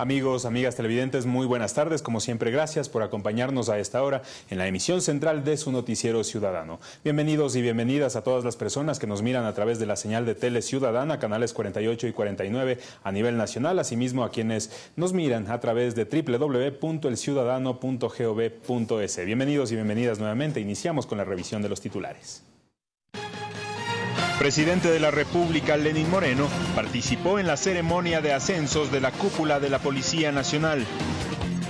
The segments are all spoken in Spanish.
Amigos, amigas televidentes, muy buenas tardes. Como siempre, gracias por acompañarnos a esta hora en la emisión central de su noticiero ciudadano. Bienvenidos y bienvenidas a todas las personas que nos miran a través de la señal de Tele Ciudadana, canales 48 y 49 a nivel nacional, asimismo a quienes nos miran a través de www.elciudadano.gov.es. Bienvenidos y bienvenidas nuevamente. Iniciamos con la revisión de los titulares presidente de la República, Lenín Moreno, participó en la ceremonia de ascensos de la cúpula de la Policía Nacional.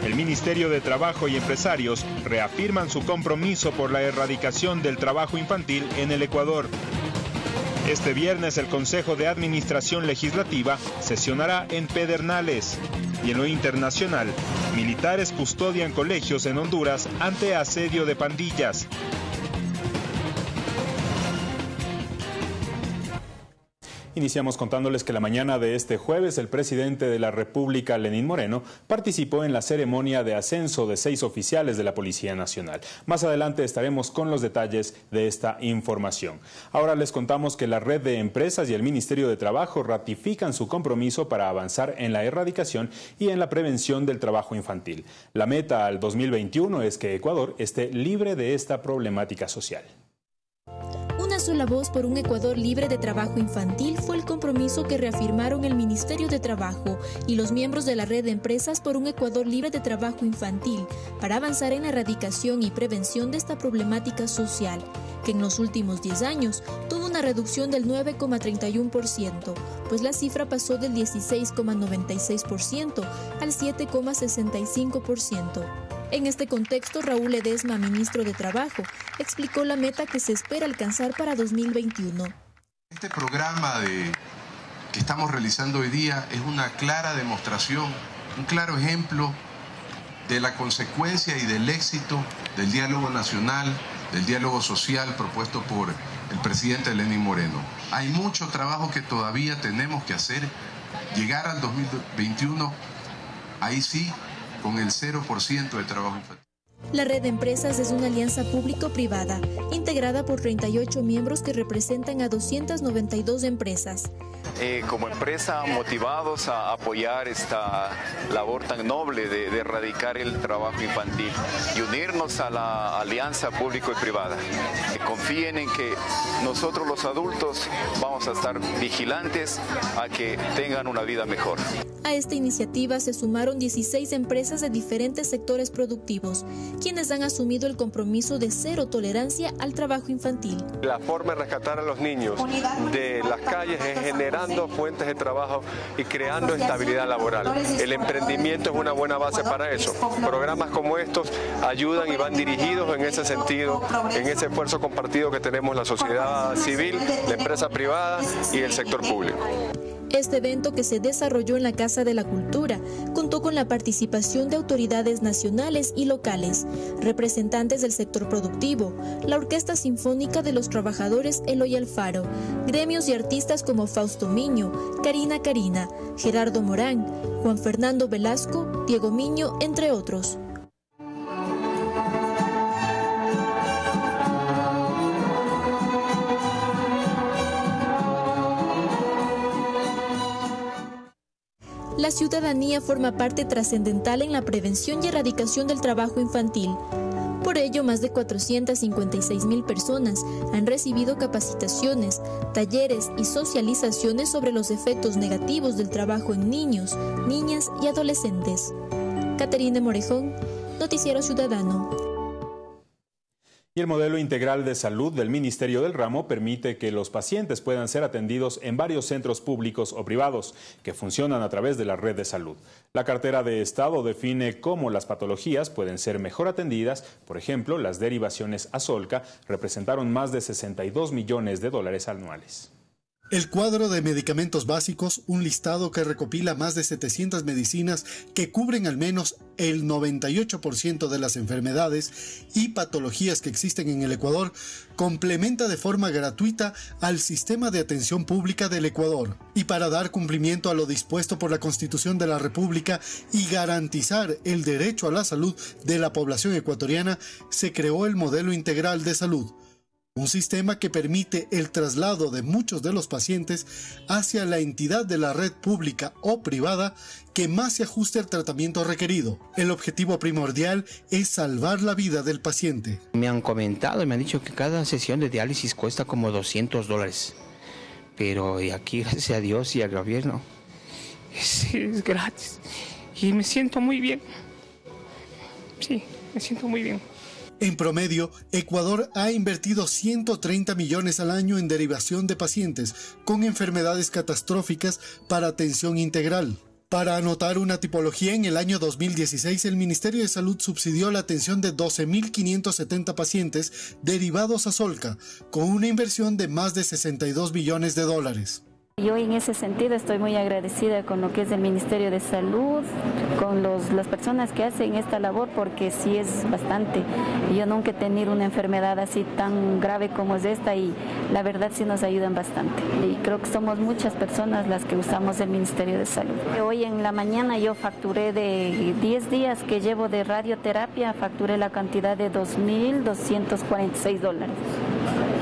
El Ministerio de Trabajo y empresarios reafirman su compromiso por la erradicación del trabajo infantil en el Ecuador. Este viernes el Consejo de Administración Legislativa sesionará en Pedernales. Y en lo internacional, militares custodian colegios en Honduras ante asedio de pandillas. Iniciamos contándoles que la mañana de este jueves el presidente de la República, Lenín Moreno, participó en la ceremonia de ascenso de seis oficiales de la Policía Nacional. Más adelante estaremos con los detalles de esta información. Ahora les contamos que la red de empresas y el Ministerio de Trabajo ratifican su compromiso para avanzar en la erradicación y en la prevención del trabajo infantil. La meta al 2021 es que Ecuador esté libre de esta problemática social sola voz por un Ecuador libre de trabajo infantil fue el compromiso que reafirmaron el Ministerio de Trabajo y los miembros de la red de empresas por un Ecuador libre de trabajo infantil para avanzar en la erradicación y prevención de esta problemática social, que en los últimos 10 años tuvo una reducción del 9,31%, pues la cifra pasó del 16,96% al 7,65%. En este contexto, Raúl Edesma, ministro de Trabajo, explicó la meta que se espera alcanzar para 2021. Este programa que estamos realizando hoy día es una clara demostración, un claro ejemplo de la consecuencia y del éxito del diálogo nacional, del diálogo social propuesto por el presidente Lenín Moreno. Hay mucho trabajo que todavía tenemos que hacer. Llegar al 2021, ahí sí con el 0% de trabajo infantil. La red de empresas es una alianza público-privada, integrada por 38 miembros que representan a 292 empresas. Eh, como empresa motivados a apoyar esta labor tan noble de, erradicar el trabajo infantil y unirnos a la alianza público y privada. confíen en que nosotros los adultos vamos a estar vigilantes a que tengan una vida mejor. A esta iniciativa se sumaron 16 empresas de diferentes sectores productivos, quienes han asumido el compromiso de cero tolerancia al trabajo infantil. La forma de rescatar a los niños de las calles es generando fuentes de trabajo y creando estabilidad laboral. El emprendimiento es una buena base para eso. Programas como estos ayudan y van dirigidos en ese sentido, en ese esfuerzo compartido que tenemos la sociedad civil, la empresa privada y el sector público. Este evento que se desarrolló en la Casa de la Cultura contó con la participación de autoridades nacionales y locales, representantes del sector productivo, la Orquesta Sinfónica de los Trabajadores Eloy Alfaro, gremios y artistas como Fausto Miño, Karina Karina, Gerardo Morán, Juan Fernando Velasco, Diego Miño, entre otros. La ciudadanía forma parte trascendental en la prevención y erradicación del trabajo infantil. Por ello, más de 456 mil personas han recibido capacitaciones, talleres y socializaciones sobre los efectos negativos del trabajo en niños, niñas y adolescentes. Caterina Morejón, Noticiero Ciudadano. Y el modelo integral de salud del Ministerio del Ramo permite que los pacientes puedan ser atendidos en varios centros públicos o privados que funcionan a través de la red de salud. La cartera de Estado define cómo las patologías pueden ser mejor atendidas. Por ejemplo, las derivaciones a Solca representaron más de 62 millones de dólares anuales. El cuadro de medicamentos básicos, un listado que recopila más de 700 medicinas que cubren al menos el 98% de las enfermedades y patologías que existen en el Ecuador, complementa de forma gratuita al sistema de atención pública del Ecuador. Y para dar cumplimiento a lo dispuesto por la Constitución de la República y garantizar el derecho a la salud de la población ecuatoriana, se creó el modelo integral de salud un sistema que permite el traslado de muchos de los pacientes hacia la entidad de la red pública o privada que más se ajuste al tratamiento requerido. El objetivo primordial es salvar la vida del paciente. Me han comentado y me han dicho que cada sesión de diálisis cuesta como 200 dólares, pero aquí gracias a Dios y al gobierno es, es gratis y me siento muy bien. Sí, me siento muy bien. En promedio, Ecuador ha invertido 130 millones al año en derivación de pacientes con enfermedades catastróficas para atención integral. Para anotar una tipología, en el año 2016 el Ministerio de Salud subsidió la atención de 12.570 pacientes derivados a Solca, con una inversión de más de 62 millones de dólares. Yo en ese sentido estoy muy agradecida con lo que es el Ministerio de Salud, con las personas que hacen esta labor, porque sí es bastante. Yo nunca he tenido una enfermedad así tan grave como es esta y la verdad sí nos ayudan bastante. Y creo que somos muchas personas las que usamos el Ministerio de Salud. Hoy en la mañana yo facturé de 10 días que llevo de radioterapia, facturé la cantidad de 2.246 dólares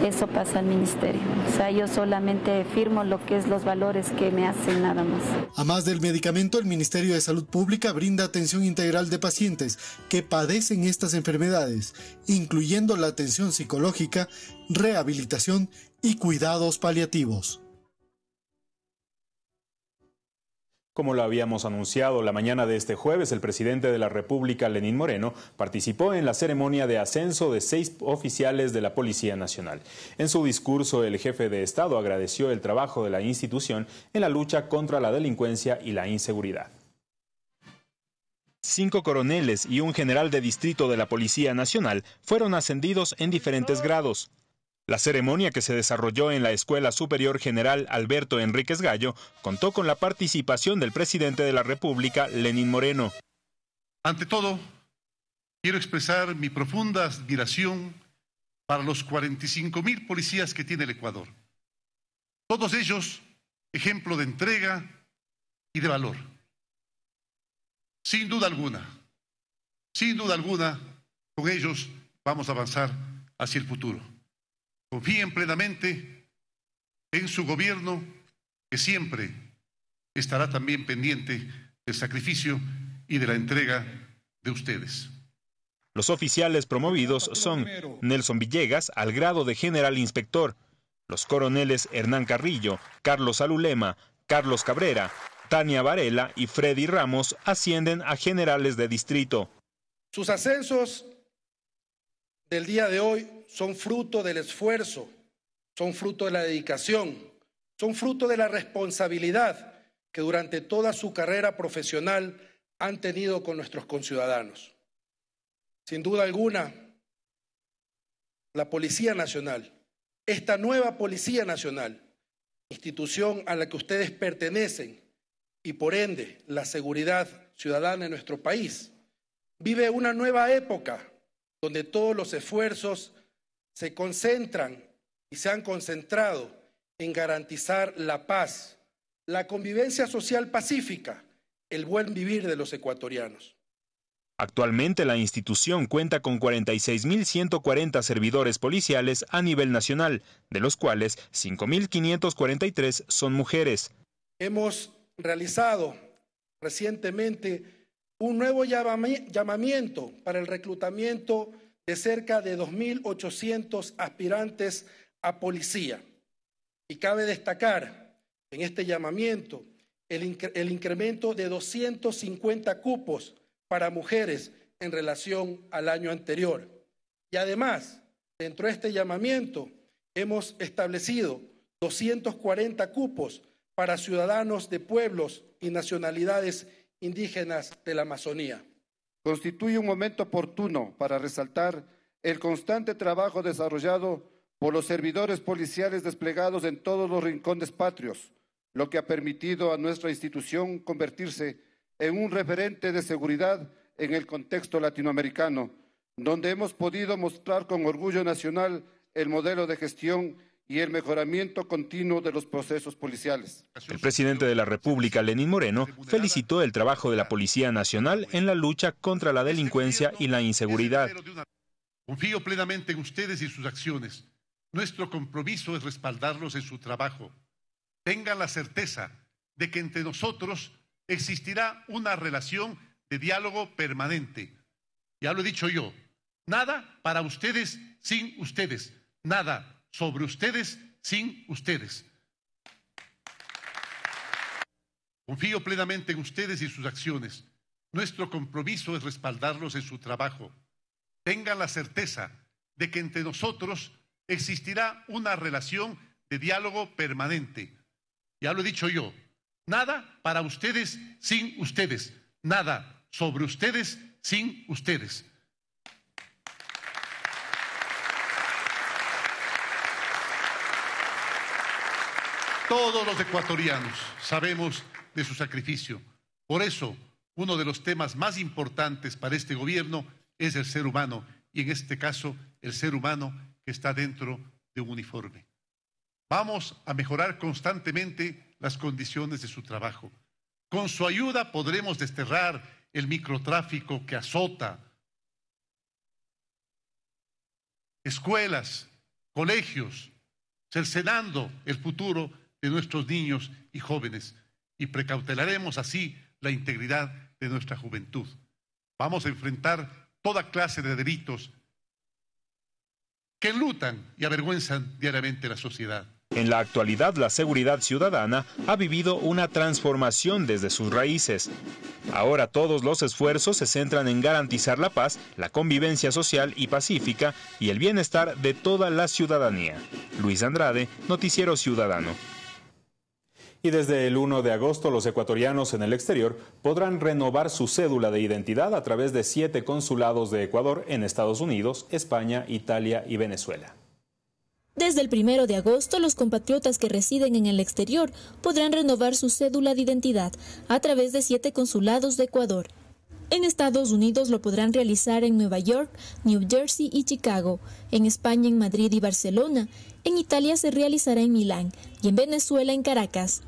eso pasa al ministerio. O sea, yo solamente firmo lo que es los valores que me hacen nada más. A más del medicamento, el Ministerio de Salud Pública brinda atención integral de pacientes que padecen estas enfermedades, incluyendo la atención psicológica, rehabilitación y cuidados paliativos. Como lo habíamos anunciado la mañana de este jueves, el presidente de la República, Lenín Moreno, participó en la ceremonia de ascenso de seis oficiales de la Policía Nacional. En su discurso, el jefe de Estado agradeció el trabajo de la institución en la lucha contra la delincuencia y la inseguridad. Cinco coroneles y un general de distrito de la Policía Nacional fueron ascendidos en diferentes grados. La ceremonia que se desarrolló en la Escuela Superior General Alberto Enríquez Gallo contó con la participación del presidente de la República, Lenín Moreno. Ante todo, quiero expresar mi profunda admiración para los 45 mil policías que tiene el Ecuador. Todos ellos ejemplo de entrega y de valor. Sin duda alguna, sin duda alguna, con ellos vamos a avanzar hacia el futuro. Confíen plenamente en su gobierno, que siempre estará también pendiente del sacrificio y de la entrega de ustedes. Los oficiales promovidos son Nelson Villegas al grado de general inspector, los coroneles Hernán Carrillo, Carlos Alulema, Carlos Cabrera, Tania Varela y Freddy Ramos ascienden a generales de distrito. Sus ascensos del día de hoy son fruto del esfuerzo, son fruto de la dedicación, son fruto de la responsabilidad que durante toda su carrera profesional han tenido con nuestros conciudadanos. Sin duda alguna, la Policía Nacional, esta nueva Policía Nacional, institución a la que ustedes pertenecen y por ende la seguridad ciudadana en nuestro país, vive una nueva época donde todos los esfuerzos se concentran y se han concentrado en garantizar la paz, la convivencia social pacífica, el buen vivir de los ecuatorianos. Actualmente la institución cuenta con 46.140 servidores policiales a nivel nacional, de los cuales 5.543 son mujeres. Hemos realizado recientemente un nuevo llamamiento para el reclutamiento de cerca de 2.800 aspirantes a policía. Y cabe destacar en este llamamiento el, incremento de 250 cupos para mujeres en relación al año anterior. Y además, dentro de este llamamiento, hemos establecido 240 cupos para ciudadanos de pueblos y nacionalidades indígenas de la Amazonía constituye un momento oportuno para resaltar el constante trabajo desarrollado por los servidores policiales desplegados en todos los rincones patrios, lo que ha permitido a nuestra institución convertirse en un referente de seguridad en el contexto latinoamericano, donde hemos podido mostrar con orgullo nacional el modelo de gestión y el mejoramiento continuo de los procesos policiales. El presidente de la República, Lenín Moreno, felicitó el trabajo de la Policía Nacional en la lucha contra la delincuencia y la inseguridad. Confío plenamente en ustedes y sus acciones. Nuestro compromiso es respaldarlos en su trabajo. Tengan la certeza de que entre nosotros existirá una relación de diálogo permanente. Ya lo he dicho yo, nada para ustedes sin ustedes, nada sobre ustedes sin ustedes. Confío plenamente en ustedes y sus acciones. Nuestro compromiso es respaldarlos en su trabajo. Tengan la certeza de que entre nosotros existirá una relación de diálogo permanente. Ya lo he dicho yo, nada para ustedes sin ustedes, nada sobre ustedes sin ustedes. Todos los ecuatorianos sabemos de su sacrificio. Por eso, uno de los temas más importantes para este gobierno es el ser humano y en este caso el ser humano que está dentro de un uniforme. Vamos a mejorar constantemente las condiciones de su trabajo. Con su ayuda podremos desterrar el microtráfico que azota escuelas, colegios, cercenando el futuro de nuestros niños y jóvenes y precautelaremos así la integridad de nuestra juventud. Vamos a enfrentar toda clase de delitos que enlutan y avergüenzan diariamente la sociedad. En la actualidad, la seguridad ciudadana ha vivido una transformación desde sus raíces. Ahora todos los esfuerzos se centran en garantizar la paz, la convivencia social y pacífica y el bienestar de toda la ciudadanía. Luis Andrade, Noticiero Ciudadano y desde el 1 de agosto los ecuatorianos en el exterior podrán renovar su cédula de identidad a través de siete consulados de Ecuador en Estados Unidos, España, Italia y Venezuela. Desde el 1 de agosto, los compatriotas que residen en el exterior podrán renovar su cédula de identidad a través de siete consulados de Ecuador. En Estados Unidos lo podrán realizar en Nueva York, New Jersey y Chicago, en España en Madrid y Barcelona, en Italia se realizará en Milán y en Venezuela en Caracas.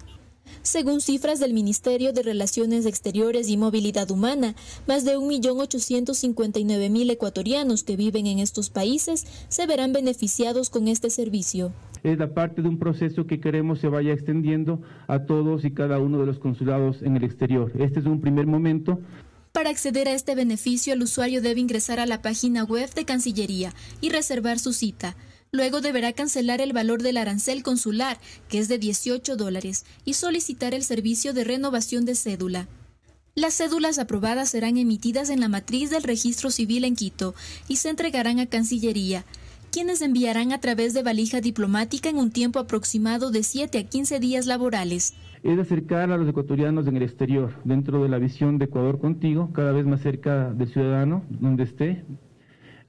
Según cifras del Ministerio de Relaciones Exteriores y Movilidad Humana, más de 1.859.000 ecuatorianos que viven en estos países se verán beneficiados con este servicio. Es la parte de un proceso que queremos se vaya extendiendo a todos y cada uno de los consulados en el exterior. Este es un primer momento. Para acceder a este beneficio, el usuario debe ingresar a la página web de Cancillería y reservar su cita. Luego deberá cancelar el valor del arancel consular, que es de 18 dólares, y solicitar el servicio de renovación de cédula. Las cédulas aprobadas serán emitidas en la matriz del registro civil en Quito y se entregarán a Cancillería, quienes enviarán a través de valija diplomática en un tiempo aproximado de 7 a 15 días laborales. Es acercar a los ecuatorianos en el exterior, dentro de la visión de Ecuador contigo, cada vez más cerca del ciudadano, donde esté,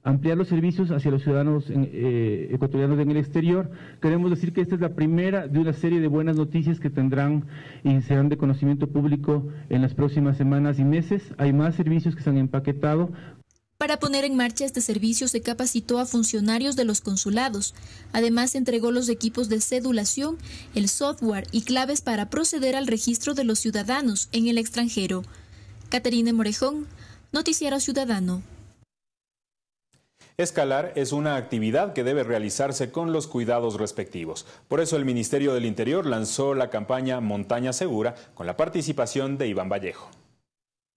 ampliar los servicios hacia los ciudadanos eh, ecuatorianos en el exterior. Queremos decir que esta es la primera de una serie de buenas noticias que tendrán y serán de conocimiento público en las próximas semanas y meses. Hay más servicios que se han empaquetado. Para poner en marcha este servicio se capacitó a funcionarios de los consulados. Además, entregó los equipos de cedulación, el software y claves para proceder al registro de los ciudadanos en el extranjero. Caterine Morejón, Noticiero Ciudadano. Escalar es una actividad que debe realizarse con los cuidados respectivos. Por eso el Ministerio del Interior lanzó la campaña Montaña Segura con la participación de Iván Vallejo.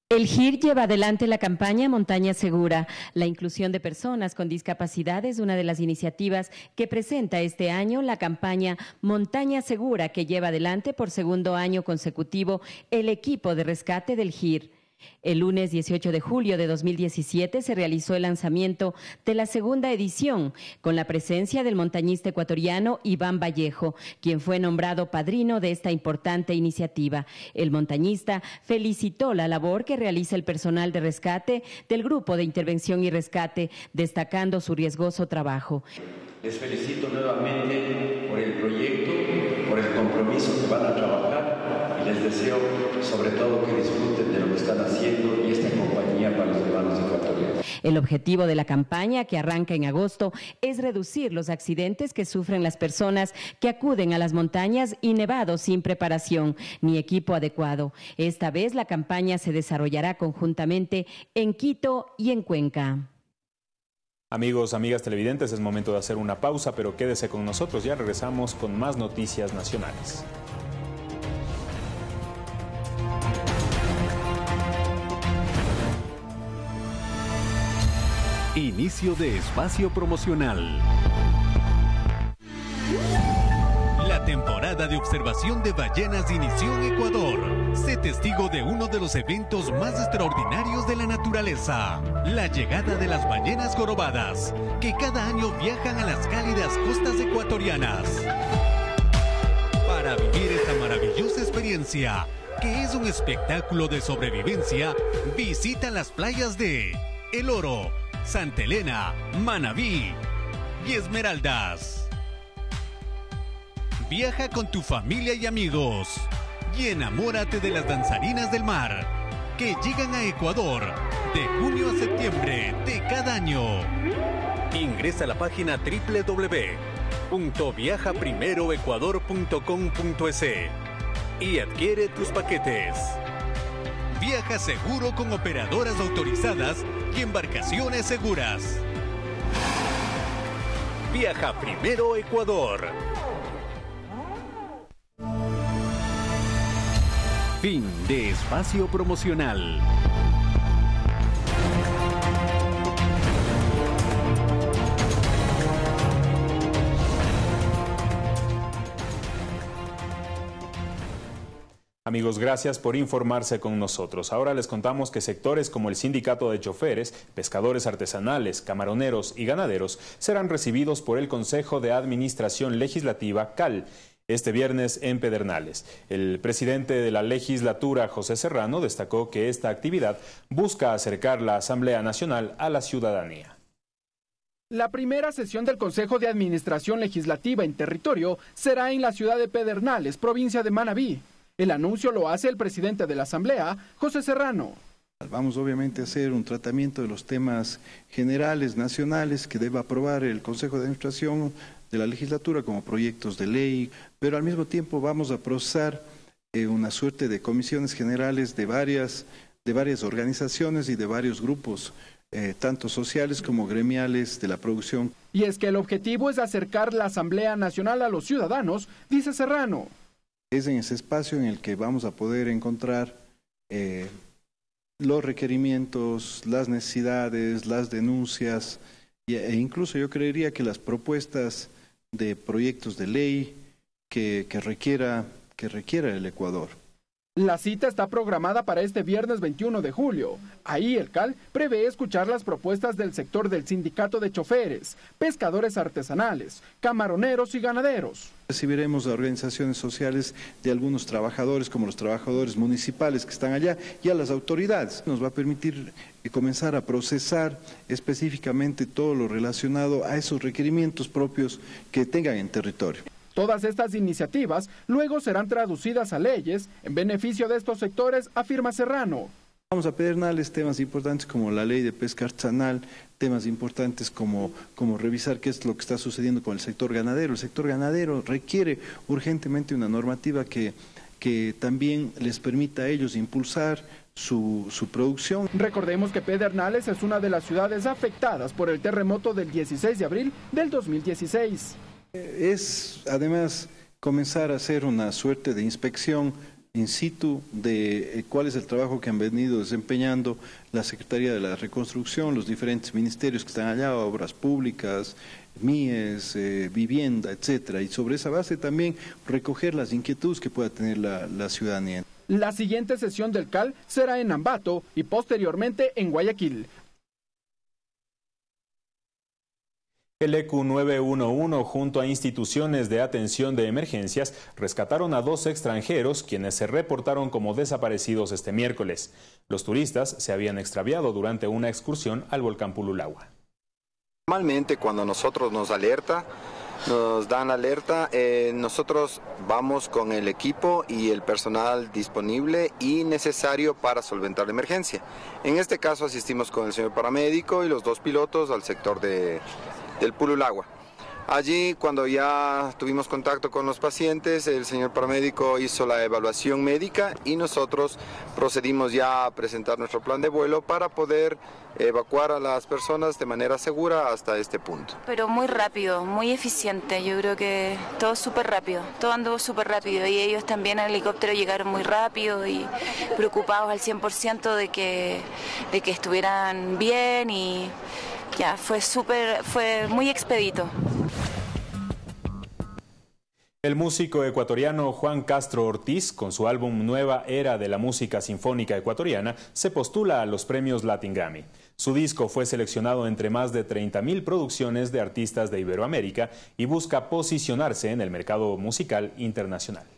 El GIR lleva adelante la campaña Montaña Segura. La inclusión de personas con discapacidad es una de las iniciativas que presenta este año la campaña Montaña Segura que lleva adelante por segundo año consecutivo el equipo de rescate del GIR. El lunes 18 de julio de 2017 se realizó el lanzamiento de la segunda edición con la presencia del montañista ecuatoriano Iván Vallejo, quien fue nombrado padrino de esta importante iniciativa. El montañista felicitó la labor que realiza el personal de rescate del Grupo de Intervención y Rescate, destacando su riesgoso trabajo. Les felicito nuevamente por el proyecto, por el compromiso que van a trabajar les deseo sobre todo que disfruten de lo que están haciendo y esta compañía para los hermanos ecuatorianos. El objetivo de la campaña que arranca en agosto es reducir los accidentes que sufren las personas que acuden a las montañas y nevados sin preparación ni equipo adecuado. Esta vez la campaña se desarrollará conjuntamente en Quito y en Cuenca. Amigos, amigas televidentes, es momento de hacer una pausa, pero quédese con nosotros, ya regresamos con más noticias nacionales. Inicio de espacio promocional. La temporada de observación de ballenas inició en Ecuador. Sé testigo de uno de los eventos más extraordinarios de la naturaleza, la llegada de las ballenas jorobadas, que cada año viajan a las cálidas costas ecuatorianas. Para vivir esta maravillosa experiencia, que es un espectáculo de sobrevivencia, visita las playas de El Oro, Santa Elena, Manabí y Esmeraldas. Viaja con tu familia y amigos y enamórate de las danzarinas del mar que llegan a Ecuador de junio a septiembre de cada año. Ingresa a la página www.viajaprimeroecuador.com.es y adquiere tus paquetes. Viaja seguro con operadoras autorizadas y embarcaciones seguras. Viaja primero Ecuador. Fin de espacio promocional. Amigos, gracias por informarse con nosotros. Ahora les contamos que sectores como el Sindicato de Choferes, Pescadores Artesanales, Camaroneros y Ganaderos serán recibidos por el Consejo de Administración Legislativa CAL este viernes en Pedernales. El presidente de la legislatura, José Serrano, destacó que esta actividad busca acercar la Asamblea Nacional a la ciudadanía. La primera sesión del Consejo de Administración Legislativa en territorio será en la ciudad de Pedernales, provincia de Manabí. El anuncio lo hace el presidente de la Asamblea, José Serrano. Vamos obviamente a hacer un tratamiento de los temas generales, nacionales, que debe aprobar el Consejo de Administración de la legislatura como proyectos de ley, pero al mismo tiempo vamos a procesar eh, una suerte de comisiones generales de varias, de varias organizaciones y de varios grupos, eh, tanto sociales como gremiales de la producción. Y es que el objetivo es acercar la Asamblea Nacional a los ciudadanos, dice Serrano. Es en ese espacio en el que vamos a poder encontrar eh, los requerimientos, las necesidades, las denuncias e incluso yo creería que las propuestas de proyectos de ley que, que, requiera, que requiera el Ecuador. La cita está programada para este viernes 21 de julio. Ahí el CAL prevé escuchar las propuestas del sector del sindicato de choferes, pescadores artesanales, camaroneros y ganaderos. Recibiremos a organizaciones sociales de algunos trabajadores, como los trabajadores municipales que están allá, y a las autoridades. Nos va a permitir eh, comenzar a procesar específicamente todo lo relacionado a esos requerimientos propios que tengan en territorio. Todas estas iniciativas luego serán traducidas a leyes en beneficio de estos sectores, afirma Serrano. Vamos a pedernales temas importantes como la ley de pesca artesanal, temas importantes como, como revisar qué es lo que está sucediendo con el sector ganadero. El sector ganadero requiere urgentemente una normativa que, que también les permita a ellos impulsar su, su, producción. Recordemos que Pedernales es una de las ciudades afectadas por el terremoto del 16 de abril del 2016. Es además comenzar a hacer una suerte de inspección in situ de eh, cuál es el trabajo que han venido desempeñando la Secretaría de la Reconstrucción, los diferentes ministerios que están allá, obras públicas, MIES, eh, vivienda, etcétera, y sobre esa base también recoger las inquietudes que pueda tener la, la ciudadanía. La siguiente sesión del CAL será en Ambato y posteriormente en Guayaquil. El ECU 911 junto a instituciones de atención de emergencias rescataron a dos extranjeros quienes se reportaron como desaparecidos este miércoles. Los turistas se habían extraviado durante una excursión al volcán Pululagua. Normalmente cuando nosotros nos alerta, nos dan alerta, eh, nosotros vamos con el equipo y el personal disponible y necesario para solventar la emergencia. En este caso asistimos con el señor paramédico y los dos pilotos al sector de, del Pululagua. Allí, cuando ya tuvimos contacto con los pacientes, el señor paramédico hizo la evaluación médica y nosotros procedimos ya a presentar nuestro plan de vuelo para poder evacuar a las personas de manera segura hasta este punto. Pero muy rápido, muy eficiente, yo creo que todo súper rápido, todo andó súper rápido y ellos también al helicóptero llegaron muy rápido y preocupados al 100% de que, de que estuvieran bien y ya fue súper, fue muy expedito. El músico ecuatoriano Juan Castro Ortiz, con su álbum Nueva Era de la Música Sinfónica Ecuatoriana, se postula a los premios Latin Grammy. Su disco fue seleccionado entre más de 30.000 producciones de artistas de Iberoamérica y busca posicionarse en el mercado musical internacional.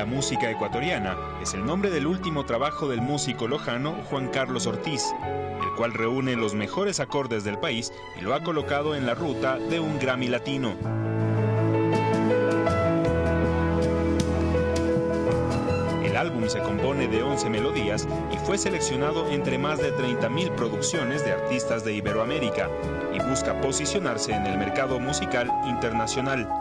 La música ecuatoriana es el nombre del último trabajo del músico lojano Juan Carlos Ortiz, el cual reúne los mejores acordes del país y lo ha colocado en la ruta de un Grammy latino. El álbum se compone de 11 melodías y fue seleccionado entre más de 30.000 producciones de artistas de Iberoamérica y busca posicionarse en el mercado musical internacional.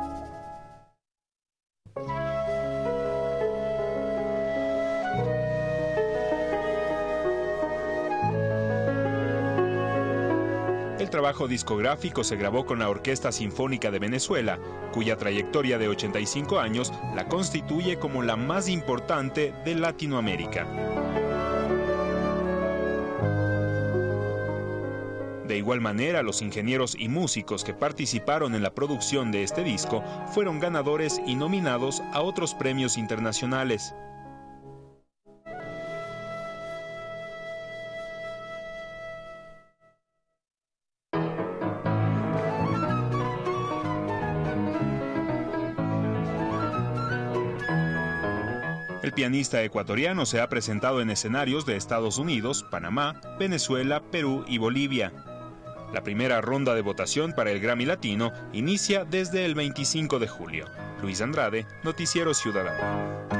Trabajo discográfico se grabó con la Orquesta Sinfónica de Venezuela, cuya trayectoria de 85 años la constituye como la más importante de Latinoamérica. De igual manera, los ingenieros y músicos que participaron en la producción de este disco fueron ganadores y nominados a otros premios internacionales. El pianista ecuatoriano se ha presentado en escenarios de Estados Unidos, Panamá, Venezuela, Perú y Bolivia. La primera ronda de votación para el Grammy Latino inicia desde el 25 de julio. Luis Andrade, Noticiero Ciudadano.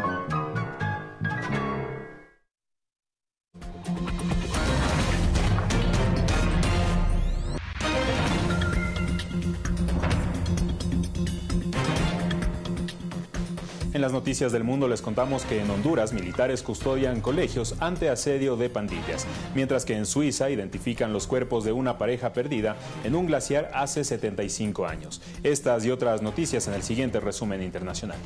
Noticias del mundo les contamos que en Honduras militares custodian colegios ante asedio de pandillas, mientras que en Suiza identifican los cuerpos de una pareja perdida en un glaciar hace 75 años. Estas y otras noticias en el siguiente resumen internacional.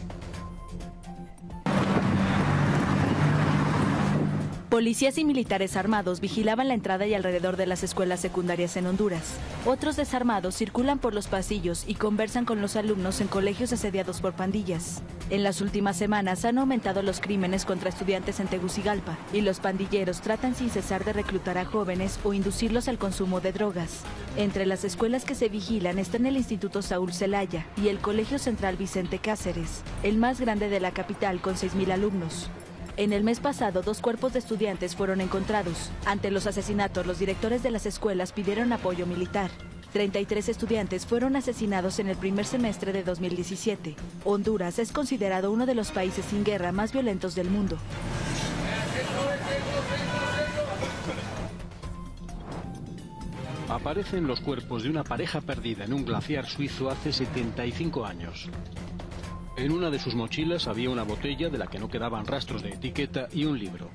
Policías y militares armados vigilaban la entrada y alrededor de las escuelas secundarias en Honduras. Otros desarmados circulan por los pasillos y conversan con los alumnos en colegios asediados por pandillas. En las últimas semanas han aumentado los crímenes contra estudiantes en Tegucigalpa y los pandilleros tratan sin cesar de reclutar a jóvenes o inducirlos al consumo de drogas. Entre las escuelas que se vigilan están el Instituto Saúl Zelaya y el Colegio Central Vicente Cáceres, el más grande de la capital con 6.000 alumnos. En el mes pasado, dos cuerpos de estudiantes fueron encontrados. Ante los asesinatos, los directores de las escuelas pidieron apoyo militar. 33 estudiantes fueron asesinados en el primer semestre de 2017. Honduras es considerado uno de los países sin guerra más violentos del mundo. Aparecen los cuerpos de una pareja perdida en un glaciar suizo hace 75 años. En una de sus mochilas había una botella de la que no quedaban rastros de etiqueta y un libro.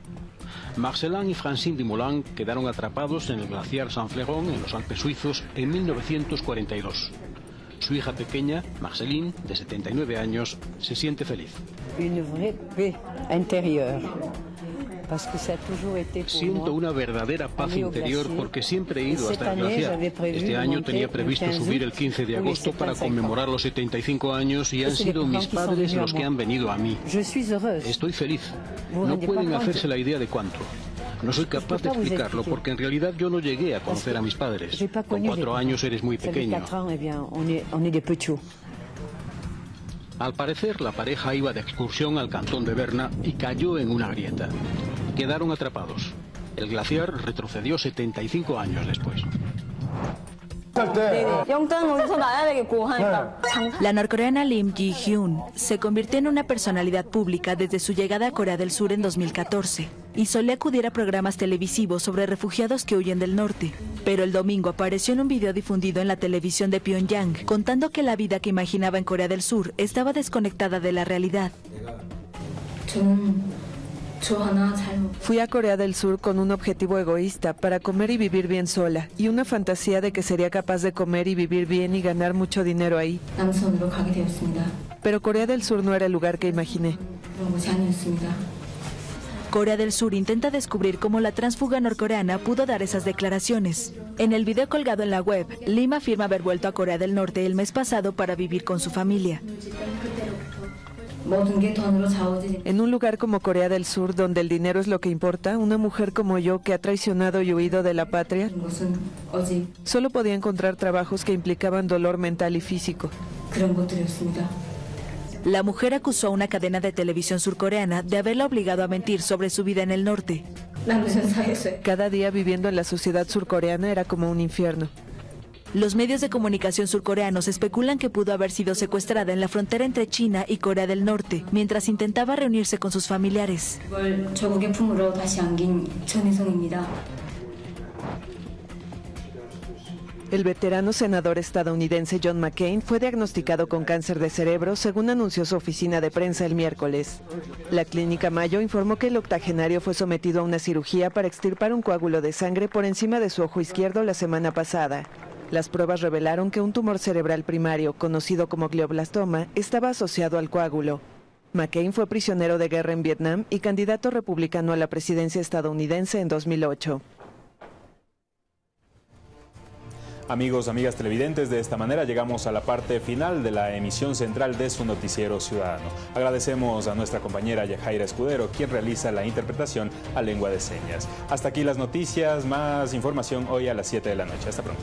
Marcelin y Francine Dumoulin quedaron atrapados en el glaciar San Fleron en los Alpes suizos en 1942. Su hija pequeña, Marceline, de 79 años, se siente feliz. Une vraie. Siento una verdadera paz interior porque siempre he ido hasta el glaciar. Este año tenía previsto subir el 15 de agosto para conmemorar los 75 años y han sido mis padres los que han venido a mí. Estoy feliz. No pueden hacerse la idea de cuánto. No soy capaz de explicarlo porque en realidad yo no llegué a conocer a mis padres. Con cuatro años eres muy pequeño. Al parecer, la pareja iba de excursión al cantón de Berna y cayó en una grieta. Quedaron atrapados. El glaciar retrocedió 75 años después. La norcoreana Lim Ji-hyun se convirtió en una personalidad pública desde su llegada a Corea del Sur en 2014 y solía acudir a programas televisivos sobre refugiados que huyen del norte. Pero el domingo apareció en un video difundido en la televisión de Pyongyang contando que la vida que imaginaba en Corea del Sur estaba desconectada de la realidad. Fui a Corea del Sur con un objetivo egoísta para comer y vivir bien sola y una fantasía de que sería capaz de comer y vivir bien y ganar mucho dinero ahí. Pero Corea del Sur no era el lugar que imaginé. Corea del Sur intenta descubrir cómo la transfuga norcoreana pudo dar esas declaraciones. En el video colgado en la web, Lim afirma haber vuelto a Corea del Norte el mes pasado para vivir con su familia. En un lugar como Corea del Sur, donde el dinero es lo que importa, una mujer como yo que ha traicionado y huido de la patria, solo podía encontrar trabajos que implicaban dolor mental y físico. La mujer acusó a una cadena de televisión surcoreana de haberla obligado a mentir sobre su vida en el norte. Cada día viviendo en la sociedad surcoreana era como un infierno. Los medios de comunicación surcoreanos especulan que pudo haber sido secuestrada en la frontera entre China y Corea del Norte mientras intentaba reunirse con sus familiares. El veterano senador estadounidense John McCain fue diagnosticado con cáncer de cerebro, según anunció su oficina de prensa el miércoles. La clínica Mayo informó que el octogenario fue sometido a una cirugía para extirpar un coágulo de sangre por encima de su ojo izquierdo la semana pasada. Las pruebas revelaron que un tumor cerebral primario, conocido como glioblastoma, estaba asociado al coágulo. McCain fue prisionero de guerra en Vietnam y candidato republicano a la presidencia estadounidense en 2008. Amigos, amigas televidentes, de esta manera llegamos a la parte final de la emisión central de su noticiero ciudadano. Agradecemos a nuestra compañera Yajaira Escudero, quien realiza la interpretación a lengua de señas. Hasta aquí las noticias, más información hoy a las 7 de la noche. Hasta pronto.